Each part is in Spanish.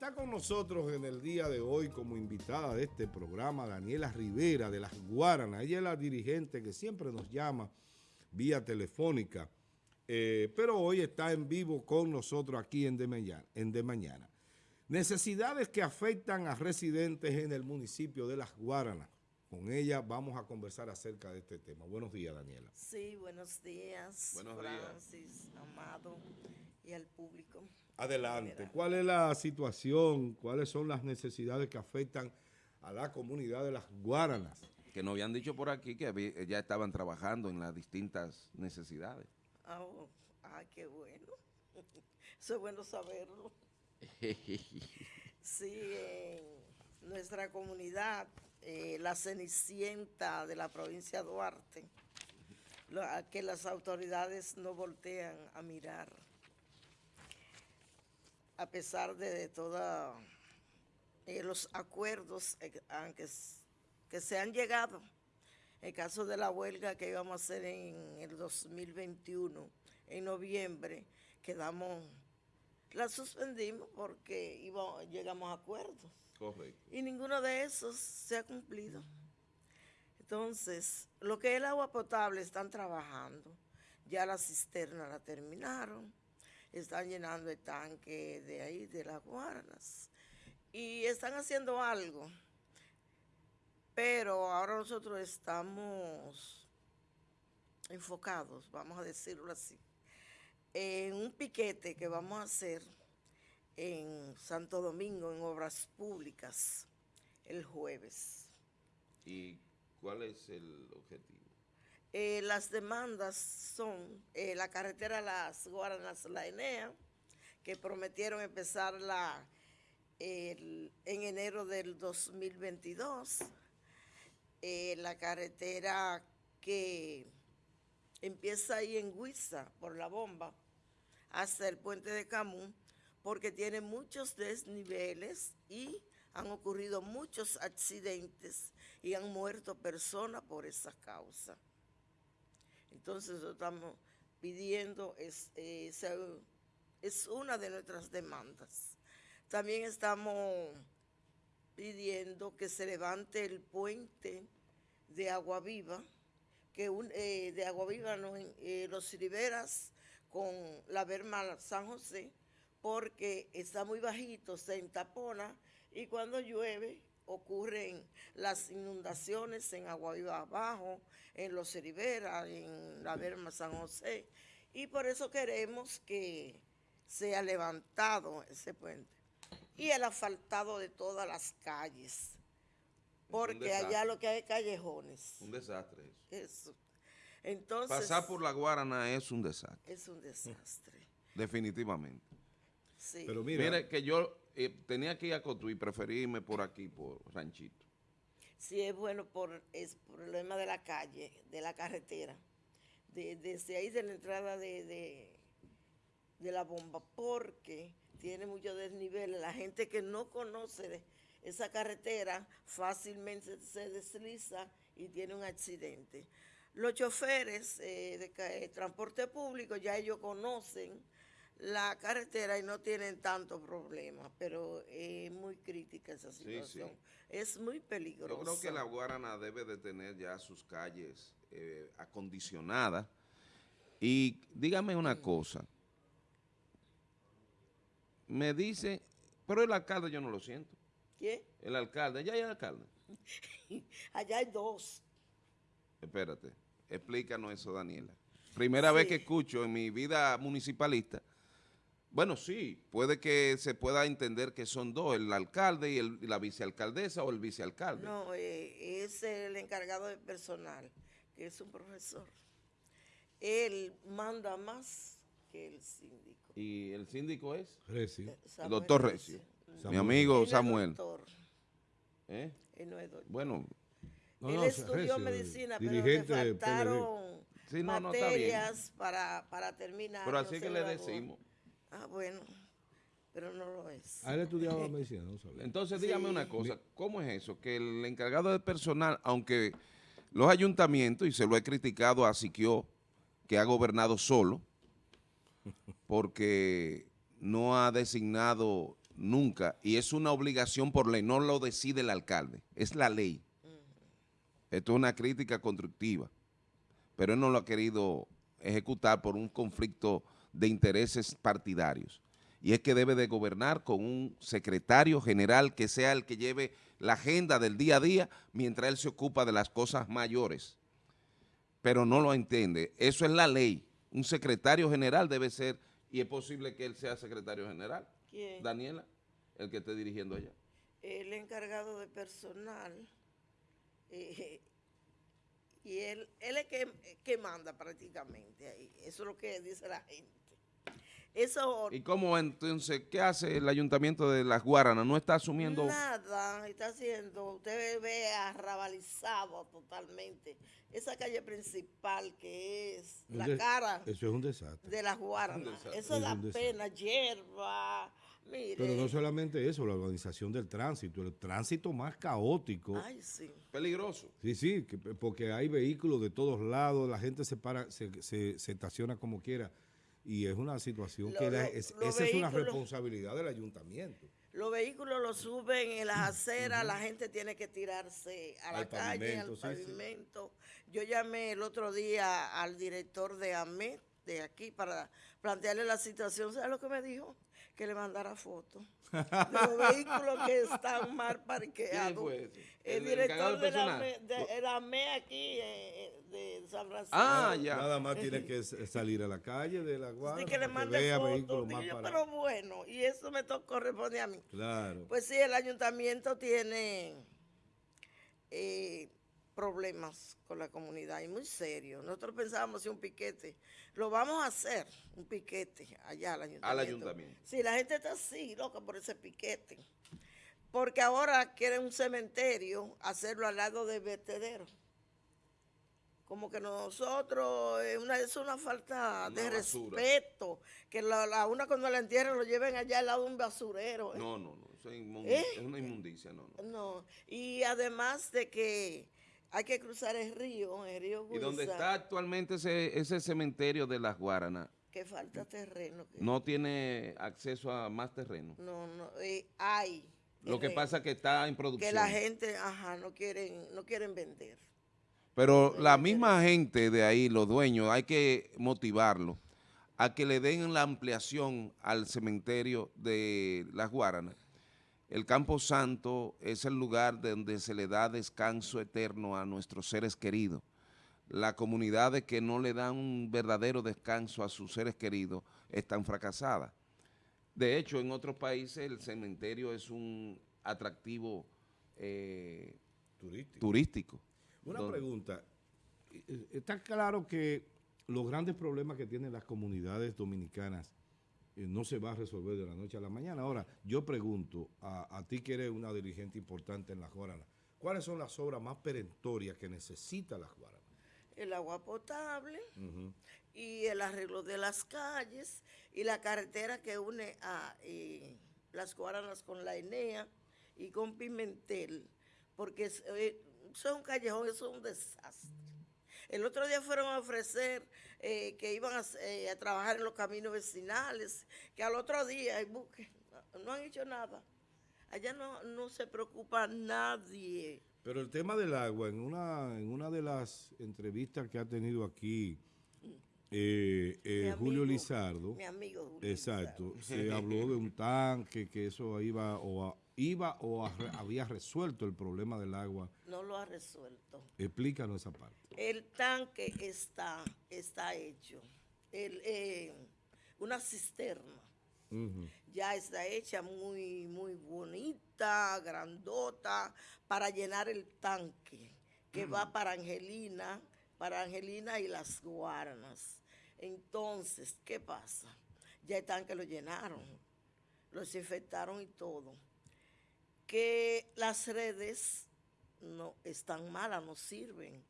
Está con nosotros en el día de hoy como invitada de este programa Daniela Rivera de Las Guaranas. Ella es la dirigente que siempre nos llama vía telefónica, eh, pero hoy está en vivo con nosotros aquí en De, Mañana, en de Mañana. Necesidades que afectan a residentes en el municipio de Las Guaranas. Con ella vamos a conversar acerca de este tema. Buenos días, Daniela. Sí, buenos días. Buenos Francis, Amado y al público. Adelante. ¿Cuál es la situación? ¿Cuáles son las necesidades que afectan a la comunidad de las Guaranas? Que nos habían dicho por aquí que ya estaban trabajando en las distintas necesidades. Oh, ah, qué bueno. Eso es bueno saberlo. sí, en nuestra comunidad, eh, la Cenicienta de la provincia de Duarte, que las autoridades no voltean a mirar a pesar de, todos eh, los acuerdos eh, que se han llegado, en caso de la huelga que íbamos a hacer en el 2021, en noviembre, quedamos, la suspendimos porque llegamos a acuerdos. Correcto. Y ninguno de esos se ha cumplido. Entonces, lo que es el agua potable están trabajando. Ya la cisterna la terminaron están llenando el tanque de ahí, de las guaranas. Y están haciendo algo. Pero ahora nosotros estamos enfocados, vamos a decirlo así, en un piquete que vamos a hacer en Santo Domingo, en obras públicas, el jueves. ¿Y cuál es el objetivo? Eh, las demandas son eh, la carretera Las Guaranas, la Enea, que prometieron empezarla en enero del 2022. Eh, la carretera que empieza ahí en Huiza, por la bomba, hasta el puente de Camún, porque tiene muchos desniveles y han ocurrido muchos accidentes y han muerto personas por esa causa. Entonces estamos pidiendo, es, eh, es una de nuestras demandas. También estamos pidiendo que se levante el puente de Agua Viva, que eh, de Agua Viva eh, los Riberas con la Berma San José, porque está muy bajito, se entapona y cuando llueve ocurren las inundaciones en Agua Viva Abajo, en Los Rivera, en la Verma San José, y por eso queremos que sea levantado ese puente. Y el asfaltado de todas las calles, porque allá lo que hay es callejones. Un desastre eso. Entonces, Pasar por la Guarana es un desastre. Es un desastre. Definitivamente. Sí. Pero mire que yo eh, tenía que ir a Cotuí, preferí irme por aquí, por Ranchito. Sí, es bueno por el problema de la calle, de la carretera. desde ahí de la entrada de, de, la bomba, porque tiene mucho desnivel. La gente que no conoce esa carretera fácilmente se desliza y tiene un accidente. Los choferes eh, de, de transporte público ya ellos conocen la carretera y no tienen tanto problema, pero es muy crítica esa situación. Es muy peligrosa. Yo creo que la Guarana debe de tener ya sus calles eh, acondicionadas. Y dígame una cosa. Me dice, pero el alcalde yo no lo siento. ¿Qué? El alcalde, ¿ya hay alcalde? Allá hay dos. Espérate, explícanos eso, Daniela. Primera vez que escucho en mi vida municipalista bueno, sí, puede que se pueda entender que son dos, el alcalde y, la vicealcaldesa o el vicealcalde. No, eh, es el encargado de personal, que es un profesor. Él manda más que el síndico. ¿Y el síndico es? Recio. Eh, el doctor Recio. Mi amigo Samuel. ¿Eh? Él no es doctor. Bueno. él estudió medicina, pero le faltaron materias para, para terminar. Pero así que le decimos. Ah, bueno, pero no lo es. ¿Ha estudiado medicina? No sabía. Entonces, dígame una cosa, ¿cómo es eso? Que el encargado de personal, aunque los ayuntamientos, y se lo he criticado a Siquio, que ha gobernado solo, porque no ha designado nunca, y es una obligación por ley, no lo decide el alcalde, es la ley. Esto es una crítica constructiva, pero él no lo ha querido ejecutar por un conflicto de intereses partidarios. Y es que debe de gobernar con un secretario general que sea el que lleve la agenda del día a día mientras él se ocupa de las cosas mayores. Pero no lo entiende. Eso es la ley. Un secretario general debe ser, y es posible que él sea secretario general. ¿Quién? Daniela, el que esté dirigiendo allá. El encargado de personal. eh, y él, él es que, que manda prácticamente ahí. Eso es lo que dice la gente. Eso ¿Y cómo entonces, qué hace el ayuntamiento de Las Guaranas? ¿No está asumiendo? Nada está haciendo, usted ve arrabalizado totalmente. Esa calle principal que es Un la cara Eso es un desastre. de las Guaranas, eso Es da pena, hierba, mire. Pero no solamente eso, la organización del tránsito, el tránsito más caótico. Ay, sí. Peligroso. Sí, sí, que- porque hay vehículos de todos lados, la gente se para, se, se- se estaciona como quiera. Y es una situación Lo- que la- es- esa es una responsabilidad del ayuntamiento. Los vehículos los suben en las aceras, la gente tiene que tirarse a la Al calle, al pavimento, sí, pavimento. Yo llamé el otro día al director de AMET de aquí para plantearle la situación. ¿Sabes lo que me dijo? Que le mandara fotos de los vehículos que están mal ¿Quién parqueados. El, ¿El director de de la? AME, de, el AME aquí eh, de San Francisco. Ah, ya. Nada más tiene que salir a la calle de la guardia Así que le mande fotos. pero bueno, y eso me corresponde a mí. Claro. Pues sí, el ayuntamiento tiene eh, problemas con la comunidad y muy serio. Nosotros pensábamos hacer un piquete. Lo vamos a hacer, un piquete allá al ayuntamiento. ayuntamiento. Sí, la gente está así, loca por ese piquete. Porque ahora quieren un cementerio, hacerlo al lado del vertedero. Como que nosotros, es una, es una falta Una de basura. respeto. Que la, la una cuando la entierren lo lleven allá al lado de un basurero. ¿eh? No, no, no. Eso es, ¿Eh? es una inmundicia, no, no. No, y además de que hay que cruzar el río, el río ¿Y dónde Guisa, está actualmente ese, ese cementerio de Las Guaranas? que falta terreno. que- No tiene acceso a más terreno. no, no, eh, hay. Lo que pasa es que está en producción. que la gente, ajá, no quieren, no quieren vender. Pero la misma gente de ahí, los dueños, hay que motivarlo a que le den la ampliación al cementerio de Las Guaranas. El Campo Santo es el lugar donde se le da descanso eterno a nuestros seres queridos. Las comunidades que no le dan un verdadero descanso a sus seres queridos están fracasadas. De hecho, en otros países el cementerio es un atractivo eh, Turístico. turístico. Una pregunta. Eh, Está claro que los grandes problemas que tienen las comunidades dominicanas eh, no se va a resolver de la noche a la mañana. Ahora, yo pregunto a, a ti que eres una dirigente importante en Las Guaranas, ¿cuáles son las obras más perentorias que necesita Las Guaranas? El agua potable y el arreglo de las calles y la carretera que une a eh, las Guaranas con la Enea y con Pimentel, porque es, eh, eso es un callejón, eso es un desastre. El otro día fueron a ofrecer eh, que iban a, eh, a trabajar en los caminos vecinales, que al otro día no han hecho nada. Allá no, no se preocupa nadie. Pero el tema del agua, en una, en una de las entrevistas que ha tenido aquí eh, eh, Julio amigo, Lizardo, Mi amigo Julio exacto, Lizardo. se habló de un tanque que eso iba o, a- iba o a había resuelto el problema del agua. No lo ha resuelto. Explícanos esa parte. El tanque está, está hecho. El, eh, una cisterna ya está hecha muy, muy bonita, grandota, para llenar el tanque, que va para Angelina, para Angelina y las Guaranas. Entonces, ¿qué pasa? Ya el tanque lo llenaron, lo desinfectaron y todo. Que las redes no están malas, no sirven.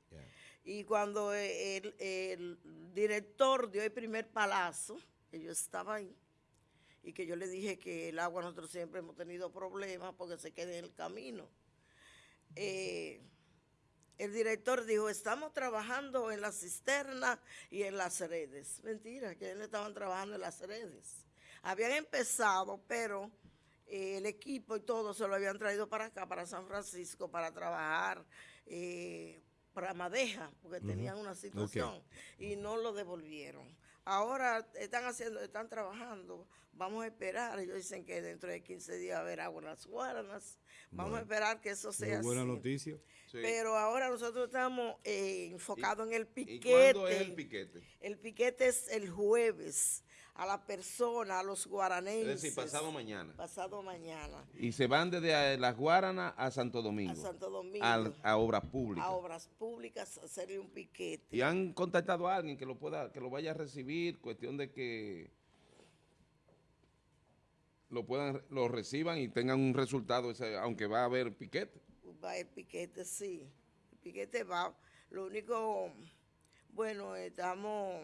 Y cuando el, el director dio el primer palazo, que yo estaba ahí, y que yo le dije que el agua nosotros siempre hemos tenido problemas porque se queda en el camino. Eh, el director dijo, estamos trabajando en la cisterna y en las redes. Mentira, que no estaban trabajando en las redes. Habían empezado, pero eh, el equipo y todo se lo habían traído para acá, para San Francisco, para trabajar eh, para Madeja, porque tenían una situación y no lo devolvieron. Ahora están haciendo, están trabajando, vamos a esperar, ellos dicen que dentro de 15 días va a haber agua en las guaranas, vamos a esperar que eso sea Muy buena así. noticia. Sí. Pero ahora nosotros estamos eh, enfocados en el ¿Y piquete. cuándo es el piquete? El piquete es el jueves a la persona, a los guaranenses. Es decir, pasado mañana. Pasado mañana. Y se van desde Las Guaranas a Santo Domingo. A Santo Domingo. a obras públicas. A obras públicas, a hacerle un piquete. Y han contactado a alguien que lo pueda, que lo vaya a recibir, cuestión de que lo puedan, lo reciban y tengan un resultado, ese, aunque va a haber piquete. Va el piquete, sí. El piquete va. Lo único, bueno, estamos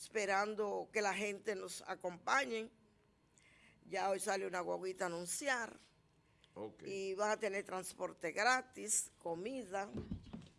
esperando que la gente nos acompañe. Ya hoy sale una guaguita a anunciar. Y van a tener transporte gratis, comida,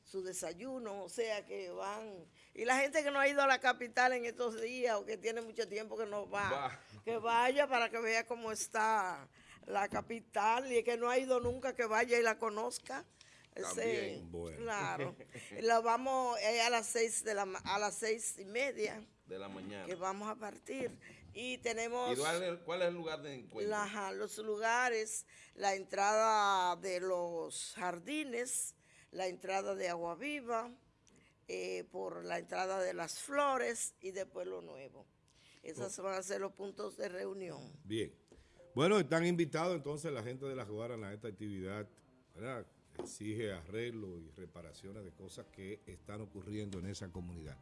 su desayuno, o sea que van. Y la gente que no ha ido a la capital en estos días o que tiene mucho tiempo que no va, Va. que vaya para que vea cómo está la capital y que no ha ido nunca que vaya y la conozca. También. Bueno. Claro. la vamos eh, a las seis de la a las seis y media De la mañana. que vamos a partir y tenemos ¿Y cuál es, el lugar de encuentro? la- los lugares, la entrada de los jardines, la entrada de Agua Viva, eh, por la entrada de las flores y de Pueblo Nuevo. Esos van a ser los puntos de reunión. Bien. Bueno, están invitados entonces la gente de las Guaranas a esta actividad, ¿verdad? Exige arreglo y reparaciones de cosas que están ocurriendo en esa comunidad.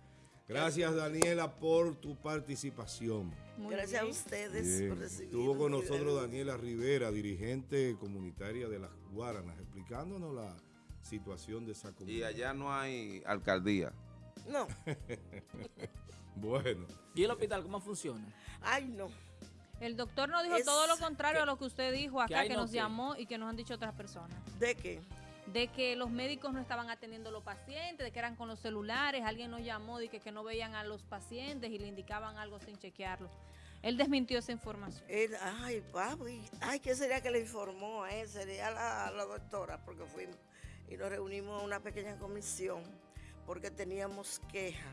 Gracias, Daniela, por tu participación. Muy Gracias a ustedes Bien. por recibirnos. Estuvo con nosotros. Daniela Rivera, dirigente comunitaria de las Guaranas, explicándonos la situación de esa Y comunidad. allá no hay alcaldía. No, Bueno, ¿Y el hospital cómo funciona? ay no. El doctor nos dijo Es todo lo contrario a lo que usted dijo acá, que no nos qué? llamó y que nos han dicho otras personas. ¿De qué? De que los médicos no estaban atendiendo a los pacientes, de que eran con los celulares, alguien nos llamó de que, que no veían a los pacientes y le indicaban algo sin chequearlo. Él desmintió esa información. Él, ay, papi, ay, ¿qué sería que le informó a él? Sería la, la doctora, porque fuimos y nos reunimos en una pequeña comisión, porque teníamos queja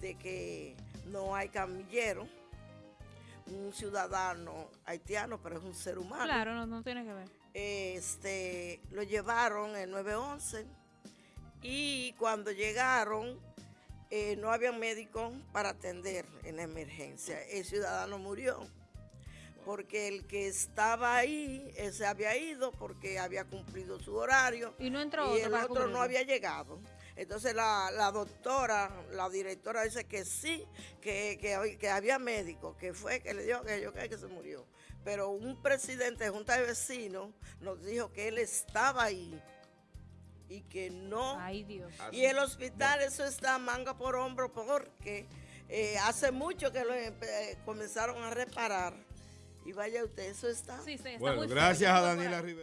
de que no hay camillero, un ciudadano haitiano, pero es un ser humano. Claro, no, no tiene que ver. Este, lo llevaron el 911 y cuando llegaron eh, no había médico para atender en la emergencia. El ciudadano murió porque el que estaba ahí eh, se había ido porque había cumplido su horario Y no entró y otro el otro no había llegado. Entonces la, la doctora, la directora dice que sí, que, que, que había médico, que fue, que le dijo que yo que, que se murió. Pero un presidente de Junta de Vecinos nos dijo que él estaba ahí y que no. Ay, Dios. y el hospital, eso está manga por hombro porque eh, hace mucho que lo eh, comenzaron a reparar. Y vaya usted, eso está. Sí, sí, está bueno muy gracias a Daniela. Rivera.